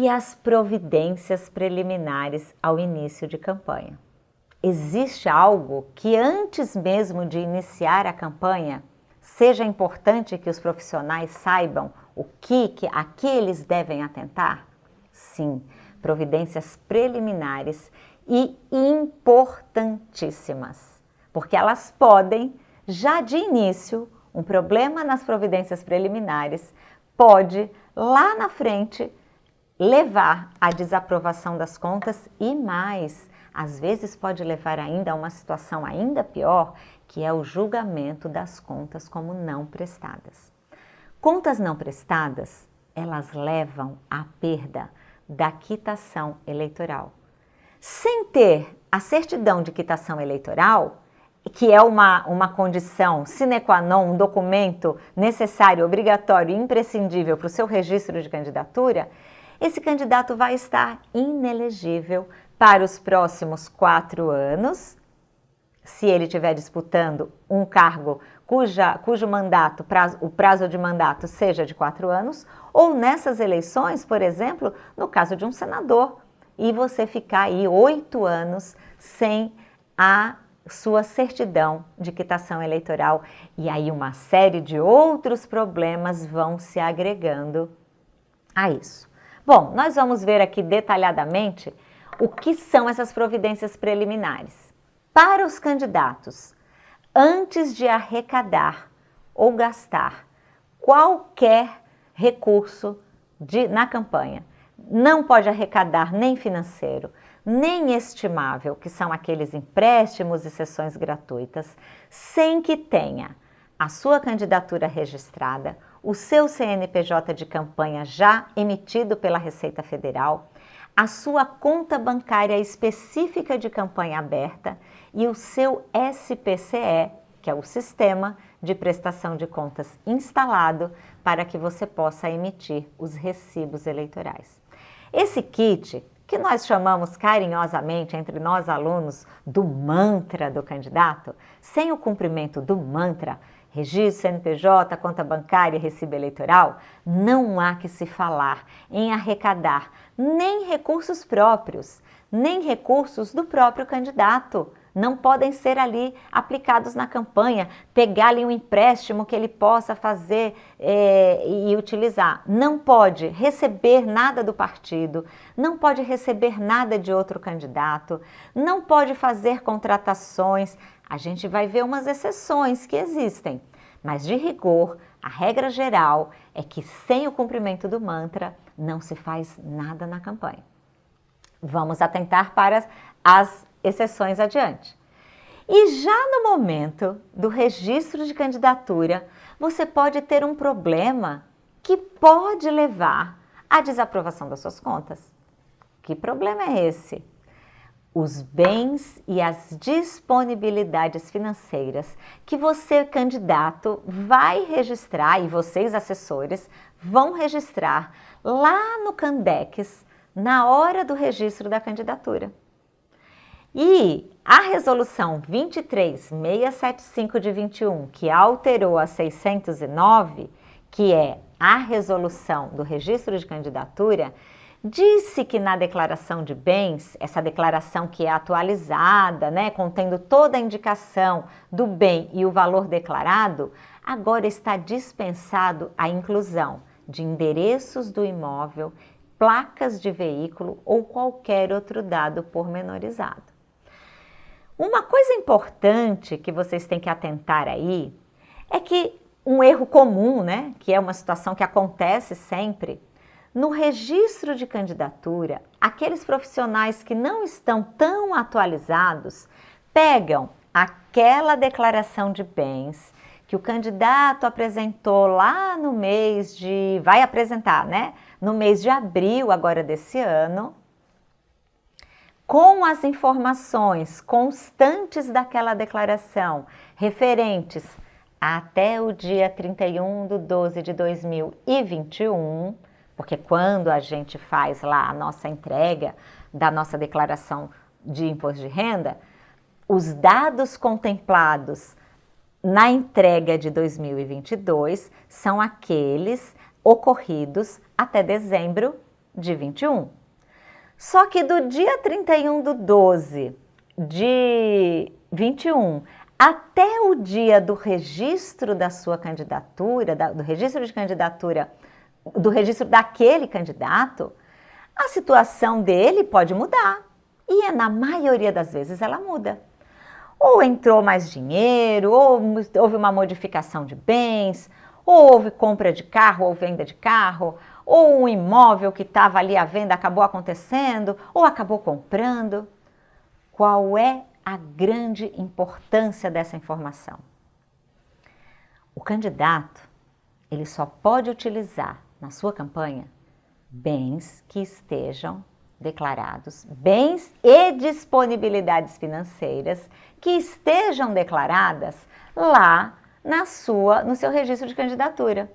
E as providências preliminares ao início de campanha. Existe algo que antes mesmo de iniciar a campanha seja importante que os profissionais saibam o que, que a que eles devem atentar? Sim, providências preliminares e importantíssimas, porque elas podem, já de início, um problema nas providências preliminares pode, lá na frente, levar à desaprovação das contas e mais, às vezes pode levar ainda a uma situação ainda pior, que é o julgamento das contas como não prestadas. Contas não prestadas, elas levam à perda da quitação eleitoral. Sem ter a certidão de quitação eleitoral, que é uma, uma condição sine qua non, um documento necessário, obrigatório e imprescindível para o seu registro de candidatura, esse candidato vai estar inelegível para os próximos quatro anos, se ele estiver disputando um cargo cuja, cujo mandato, prazo, o prazo de mandato seja de quatro anos, ou nessas eleições, por exemplo, no caso de um senador, e você ficar aí oito anos sem a sua certidão de quitação eleitoral. E aí uma série de outros problemas vão se agregando a isso. Bom, nós vamos ver aqui detalhadamente o que são essas providências preliminares. Para os candidatos, antes de arrecadar ou gastar qualquer recurso de, na campanha, não pode arrecadar nem financeiro, nem estimável, que são aqueles empréstimos e sessões gratuitas, sem que tenha a sua candidatura registrada, o seu CNPJ de campanha já emitido pela Receita Federal, a sua conta bancária específica de campanha aberta e o seu SPCE, que é o Sistema de Prestação de Contas instalado para que você possa emitir os recibos eleitorais. Esse kit, que nós chamamos carinhosamente entre nós alunos do mantra do candidato, sem o cumprimento do mantra, registro, CNPJ, conta bancária, recibo eleitoral, não há que se falar em arrecadar nem recursos próprios, nem recursos do próprio candidato. Não podem ser ali aplicados na campanha, pegar ali um empréstimo que ele possa fazer é, e utilizar. Não pode receber nada do partido, não pode receber nada de outro candidato, não pode fazer contratações, a gente vai ver umas exceções que existem, mas de rigor, a regra geral é que sem o cumprimento do mantra não se faz nada na campanha. Vamos atentar para as exceções adiante. E já no momento do registro de candidatura, você pode ter um problema que pode levar à desaprovação das suas contas. Que problema é esse? Os bens e as disponibilidades financeiras que você, candidato, vai registrar e vocês, assessores, vão registrar lá no Candex na hora do registro da candidatura. E a resolução 23675 de 21, que alterou a 609, que é a resolução do registro de candidatura, Disse que na declaração de bens, essa declaração que é atualizada, né, contendo toda a indicação do bem e o valor declarado, agora está dispensado a inclusão de endereços do imóvel, placas de veículo ou qualquer outro dado pormenorizado. Uma coisa importante que vocês têm que atentar aí é que um erro comum, né, que é uma situação que acontece sempre, no registro de candidatura, aqueles profissionais que não estão tão atualizados pegam aquela declaração de bens que o candidato apresentou lá no mês de... vai apresentar, né? No mês de abril agora desse ano, com as informações constantes daquela declaração, referentes até o dia 31 de 12 de 2021, porque quando a gente faz lá a nossa entrega da nossa declaração de imposto de renda, os dados contemplados na entrega de 2022 são aqueles ocorridos até dezembro de 21. Só que do dia 31 do 12 de 21 até o dia do registro da sua candidatura, do registro de candidatura, do registro daquele candidato, a situação dele pode mudar. E é, na maioria das vezes ela muda. Ou entrou mais dinheiro, ou houve uma modificação de bens, ou houve compra de carro ou venda de carro, ou um imóvel que estava ali à venda acabou acontecendo, ou acabou comprando. Qual é a grande importância dessa informação? O candidato, ele só pode utilizar na sua campanha bens que estejam declarados, bens e disponibilidades financeiras que estejam declaradas lá na sua, no seu registro de candidatura.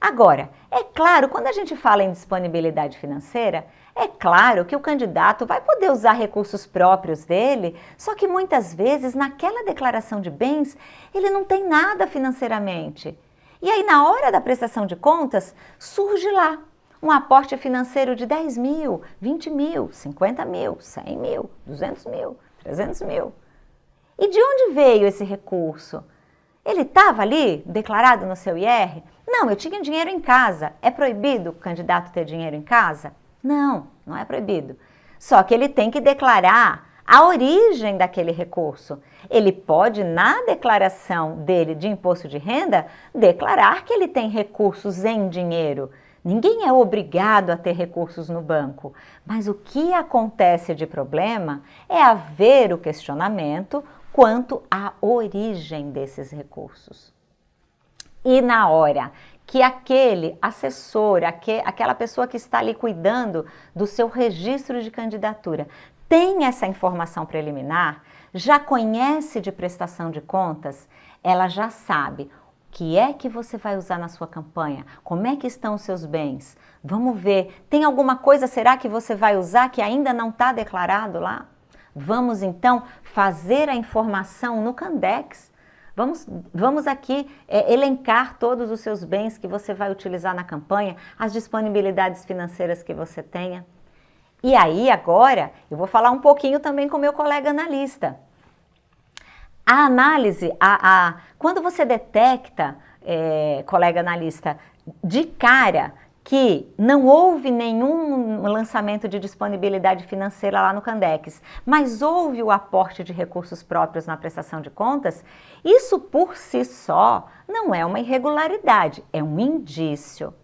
Agora, é claro, quando a gente fala em disponibilidade financeira, é claro que o candidato vai poder usar recursos próprios dele, só que muitas vezes naquela declaração de bens ele não tem nada financeiramente. E aí na hora da prestação de contas surge lá um aporte financeiro de 10 mil, 20 mil, 50 mil, 100 mil, 200 mil, 300 mil. E de onde veio esse recurso? Ele estava ali declarado no seu IR? Não, eu tinha dinheiro em casa. É proibido o candidato ter dinheiro em casa? Não, não é proibido. Só que ele tem que declarar a origem daquele recurso. Ele pode, na declaração dele de imposto de renda, declarar que ele tem recursos em dinheiro. Ninguém é obrigado a ter recursos no banco, mas o que acontece de problema é haver o questionamento quanto à origem desses recursos. E na hora que aquele assessor, aquela pessoa que está ali cuidando do seu registro de candidatura, tem essa informação preliminar, já conhece de prestação de contas, ela já sabe o que é que você vai usar na sua campanha, como é que estão os seus bens. Vamos ver, tem alguma coisa, será que você vai usar que ainda não está declarado lá? Vamos então fazer a informação no Candex. Vamos, vamos aqui é, elencar todos os seus bens que você vai utilizar na campanha, as disponibilidades financeiras que você tenha. E aí agora eu vou falar um pouquinho também com meu colega analista. A análise, a, a, quando você detecta, é, colega analista, de cara que não houve nenhum lançamento de disponibilidade financeira lá no Candex, mas houve o aporte de recursos próprios na prestação de contas, isso por si só não é uma irregularidade, é um indício.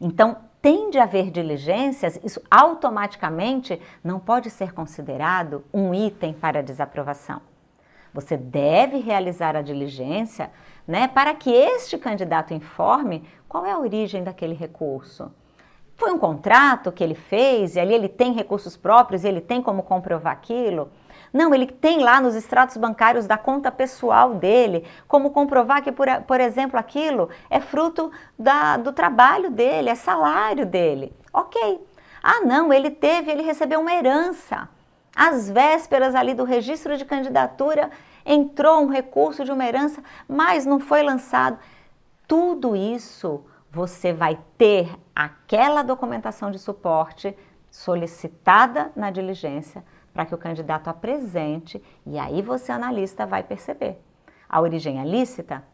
Então, tem de haver diligências, isso automaticamente não pode ser considerado um item para desaprovação. Você deve realizar a diligência né, para que este candidato informe qual é a origem daquele recurso? Foi um contrato que ele fez e ali ele tem recursos próprios e ele tem como comprovar aquilo? Não, ele tem lá nos extratos bancários da conta pessoal dele, como comprovar que, por, por exemplo, aquilo é fruto da, do trabalho dele, é salário dele. Ok. Ah, não, ele teve, ele recebeu uma herança. Às vésperas ali do registro de candidatura, entrou um recurso de uma herança, mas não foi lançado. Tudo isso você vai ter aquela documentação de suporte solicitada na diligência para que o candidato apresente e aí você, analista, vai perceber. A origem é lícita?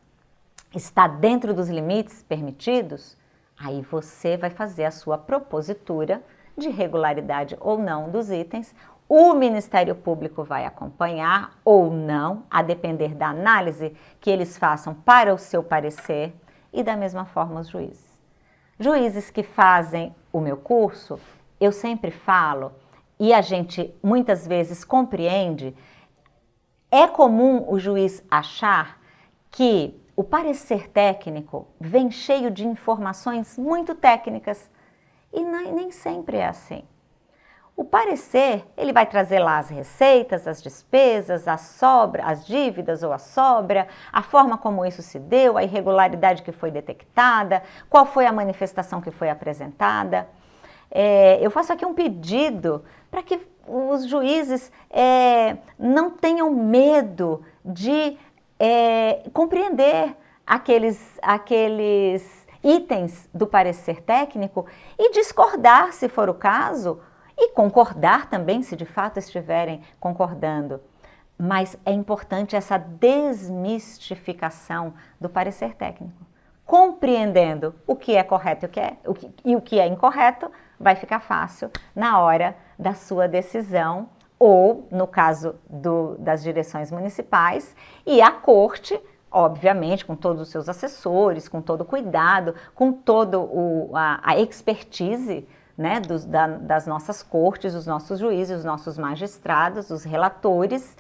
Está dentro dos limites permitidos? Aí você vai fazer a sua propositura de regularidade ou não dos itens. O Ministério Público vai acompanhar ou não, a depender da análise que eles façam para o seu parecer e da mesma forma os juízes. Juízes que fazem o meu curso, eu sempre falo, e a gente muitas vezes compreende, é comum o juiz achar que o parecer técnico vem cheio de informações muito técnicas e nem sempre é assim. O parecer, ele vai trazer lá as receitas, as despesas, a sobra, as dívidas ou a sobra, a forma como isso se deu, a irregularidade que foi detectada, qual foi a manifestação que foi apresentada. É, eu faço aqui um pedido para que os juízes é, não tenham medo de é, compreender aqueles, aqueles itens do parecer técnico e discordar, se for o caso, e concordar também, se de fato estiverem concordando. Mas é importante essa desmistificação do parecer técnico. Compreendendo o que é correto o que é, o que, e o que é incorreto, vai ficar fácil na hora da sua decisão ou, no caso do, das direções municipais, e a corte, obviamente, com todos os seus assessores, com todo o cuidado, com toda a, a expertise né, dos, da, das nossas cortes, os nossos juízes, os nossos magistrados, os relatores,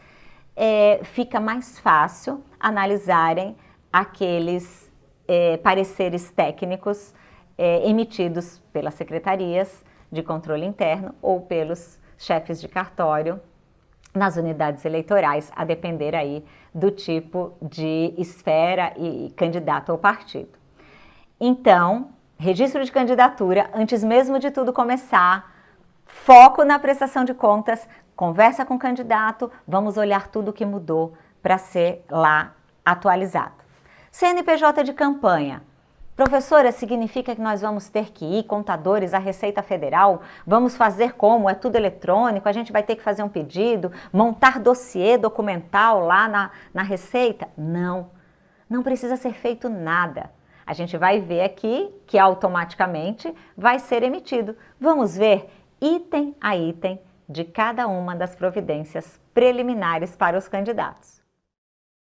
é, fica mais fácil analisarem aqueles é, pareceres técnicos é, emitidos pelas secretarias de controle interno ou pelos chefes de cartório nas unidades eleitorais, a depender aí do tipo de esfera e candidato ao partido. Então, registro de candidatura, antes mesmo de tudo começar, foco na prestação de contas, conversa com o candidato, vamos olhar tudo que mudou para ser lá atualizado. CNPJ de campanha, Professora, significa que nós vamos ter que ir, contadores, à Receita Federal? Vamos fazer como? É tudo eletrônico? A gente vai ter que fazer um pedido? Montar dossiê documental lá na, na Receita? Não, não precisa ser feito nada. A gente vai ver aqui que automaticamente vai ser emitido. Vamos ver item a item de cada uma das providências preliminares para os candidatos.